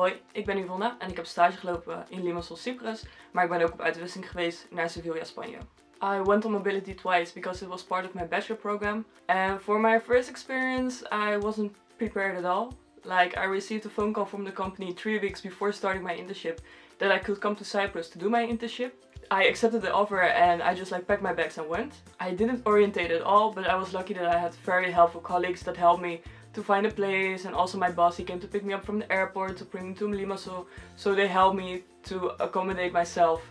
Hoi, ik ben Yvonne en ik heb stage gelopen in Limassol, Cyprus, maar ik ben ook op uitwisseling geweest naar Sevilla, Spanje. I went on mobility twice because it was part of my bachelor program and for my first experience I wasn't prepared at all. Like I received a phone call from the company three weeks before starting my internship that I could come to Cyprus to do my internship. I accepted the offer and I just like packed my bags and went. I didn't orientate at all but I was lucky that I had very helpful colleagues that helped me to find a place and also my boss he came to pick me up from the airport to bring me to Limassol so they helped me to accommodate myself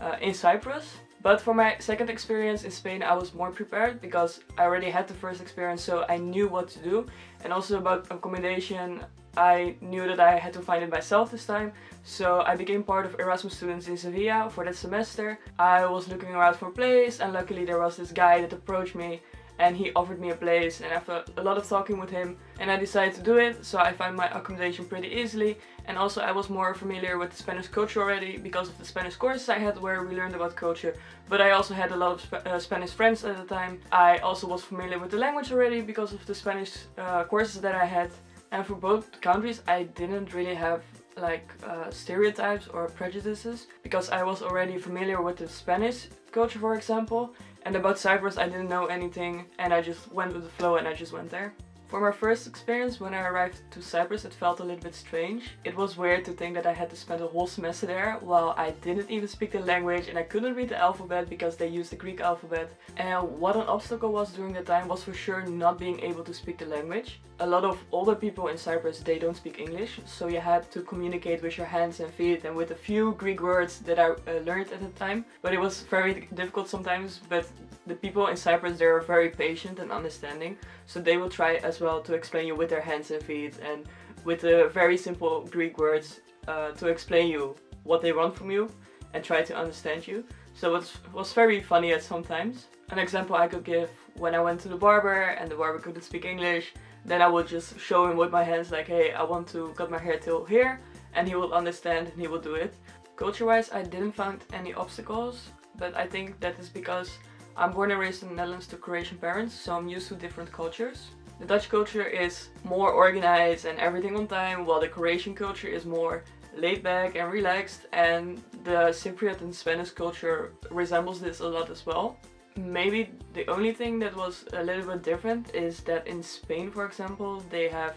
uh, in Cyprus. But for my second experience in Spain I was more prepared because I already had the first experience so I knew what to do and also about accommodation I knew that I had to find it myself this time so I became part of Erasmus students in Sevilla for that semester. I was looking around for a place and luckily there was this guy that approached me and he offered me a place and after a lot of talking with him and I decided to do it so I found my accommodation pretty easily. And also I was more familiar with the Spanish culture already because of the Spanish courses I had where we learned about culture. But I also had a lot of Sp uh, Spanish friends at the time. I also was familiar with the language already because of the Spanish uh, courses that I had. And for both countries I didn't really have like uh, stereotypes or prejudices because I was already familiar with the Spanish culture for example and about Cyprus I didn't know anything and I just went with the flow and I just went there. For my first experience when I arrived to Cyprus it felt a little bit strange. It was weird to think that I had to spend a whole semester there while I didn't even speak the language and I couldn't read the alphabet because they used the Greek alphabet. And what an obstacle was during that time was for sure not being able to speak the language. A lot of older people in Cyprus they don't speak English so you had to communicate with your hands and feet and with a few Greek words that I uh, learned at the time. But it was very difficult sometimes but the people in Cyprus they are very patient and understanding so they will try as well to explain you with their hands and feet and with the very simple Greek words uh, to explain you what they want from you and try to understand you. So it was very funny at sometimes. An example I could give when I went to the barber and the barber couldn't speak English then I would just show him with my hands like hey I want to cut my hair till here and he will understand and he will do it. Culture wise I didn't find any obstacles but I think that is because I'm born and raised in the Netherlands to Croatian parents, so I'm used to different cultures. The Dutch culture is more organized and everything on time, while the Croatian culture is more laid back and relaxed and the Cypriot and Spanish culture resembles this a lot as well. Maybe the only thing that was a little bit different is that in Spain for example they have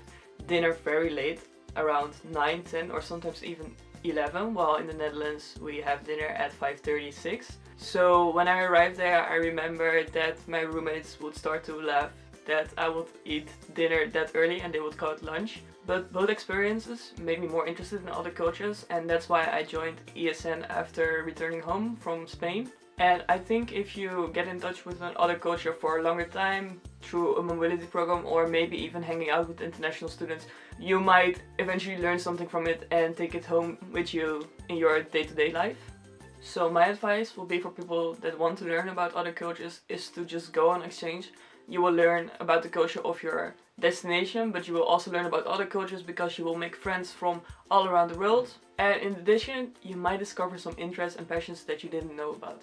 dinner very late around 9, 10 or sometimes even 11 while in the Netherlands we have dinner at 5.36 so when I arrived there I remember that my roommates would start to laugh that I would eat dinner that early and they would call it lunch. But both experiences made me more interested in other cultures and that's why I joined ESN after returning home from Spain. And I think if you get in touch with another culture for a longer time through a mobility program or maybe even hanging out with international students, you might eventually learn something from it and take it home with you in your day-to-day -day life. So my advice will be for people that want to learn about other cultures is to just go on exchange. You will learn about the culture of your destination, but you will also learn about other cultures because you will make friends from all around the world. And in addition, you might discover some interests and passions that you didn't know about.